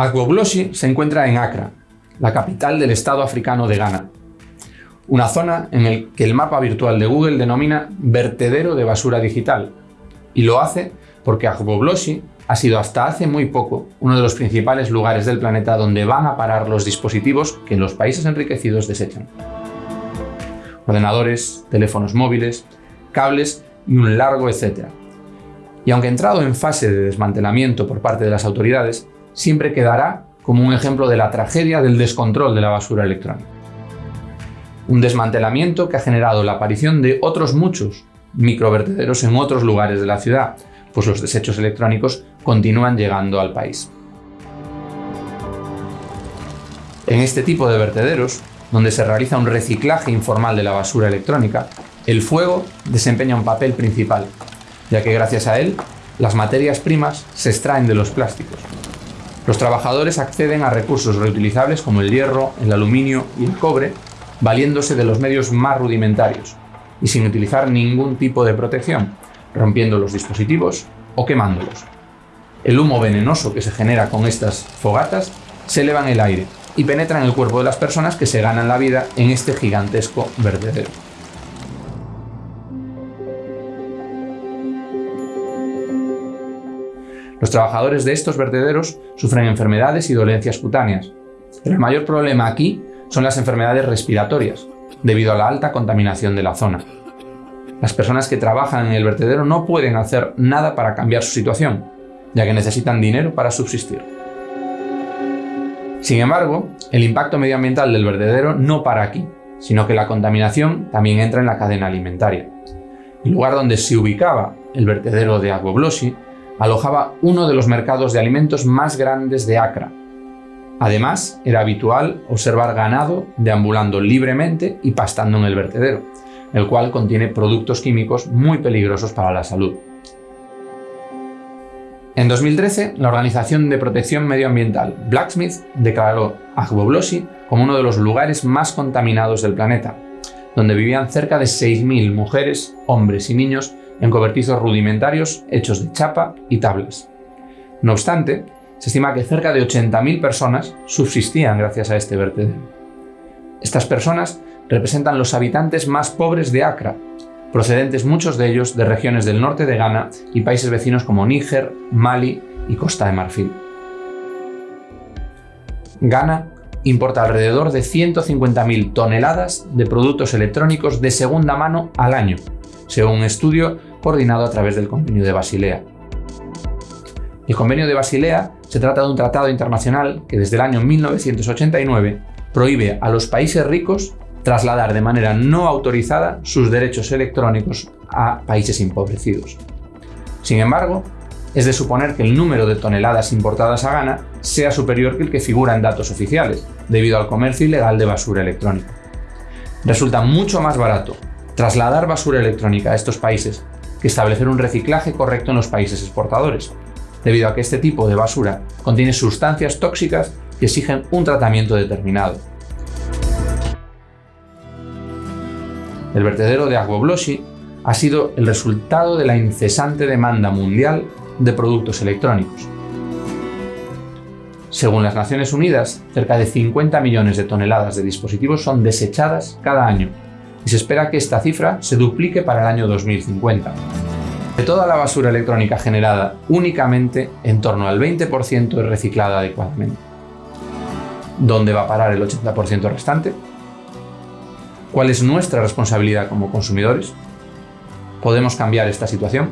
Agboglosi se encuentra en Accra, la capital del estado africano de Ghana, una zona en el que el mapa virtual de Google denomina vertedero de basura digital, y lo hace porque Agboglosi ha sido hasta hace muy poco uno de los principales lugares del planeta donde van a parar los dispositivos que los países enriquecidos desechan. Ordenadores, teléfonos móviles, cables y un largo etcétera. Y aunque entrado en fase de desmantelamiento por parte de las autoridades, siempre quedará como un ejemplo de la tragedia del descontrol de la basura electrónica. Un desmantelamiento que ha generado la aparición de otros muchos microvertederos en otros lugares de la ciudad, pues los desechos electrónicos continúan llegando al país. En este tipo de vertederos, donde se realiza un reciclaje informal de la basura electrónica, el fuego desempeña un papel principal, ya que gracias a él, las materias primas se extraen de los plásticos. Los trabajadores acceden a recursos reutilizables como el hierro, el aluminio y el cobre, valiéndose de los medios más rudimentarios y sin utilizar ningún tipo de protección, rompiendo los dispositivos o quemándolos. El humo venenoso que se genera con estas fogatas se eleva en el aire y penetra en el cuerpo de las personas que se ganan la vida en este gigantesco vertedero. Los trabajadores de estos vertederos sufren enfermedades y dolencias cutáneas, pero el mayor problema aquí son las enfermedades respiratorias, debido a la alta contaminación de la zona. Las personas que trabajan en el vertedero no pueden hacer nada para cambiar su situación, ya que necesitan dinero para subsistir. Sin embargo, el impacto medioambiental del vertedero no para aquí, sino que la contaminación también entra en la cadena alimentaria. El lugar donde se ubicaba el vertedero de Agboblosi alojaba uno de los mercados de alimentos más grandes de Accra. Además, era habitual observar ganado deambulando libremente y pastando en el vertedero, el cual contiene productos químicos muy peligrosos para la salud. En 2013, la Organización de Protección Medioambiental Blacksmith declaró Agboblosi como uno de los lugares más contaminados del planeta, donde vivían cerca de 6.000 mujeres, hombres y niños en cobertizos rudimentarios hechos de chapa y tablas. No obstante, se estima que cerca de 80.000 personas subsistían gracias a este vertedero. Estas personas representan los habitantes más pobres de Accra, procedentes muchos de ellos de regiones del norte de Ghana y países vecinos como Níger, Mali y Costa de Marfil. Ghana importa alrededor de 150.000 toneladas de productos electrónicos de segunda mano al año, según un estudio coordinado a través del Convenio de Basilea. El Convenio de Basilea se trata de un tratado internacional que desde el año 1989 prohíbe a los países ricos trasladar de manera no autorizada sus derechos electrónicos a países empobrecidos. Sin embargo, es de suponer que el número de toneladas importadas a Ghana sea superior que el que figura en datos oficiales, debido al comercio ilegal de basura electrónica. Resulta mucho más barato trasladar basura electrónica a estos países que establecer un reciclaje correcto en los países exportadores, debido a que este tipo de basura contiene sustancias tóxicas que exigen un tratamiento determinado. El vertedero de Agboblosi ha sido el resultado de la incesante demanda mundial de productos electrónicos. Según las Naciones Unidas, cerca de 50 millones de toneladas de dispositivos son desechadas cada año y se espera que esta cifra se duplique para el año 2050. De toda la basura electrónica generada, únicamente en torno al 20% es reciclada adecuadamente. ¿Dónde va a parar el 80% restante? ¿Cuál es nuestra responsabilidad como consumidores? ¿Podemos cambiar esta situación?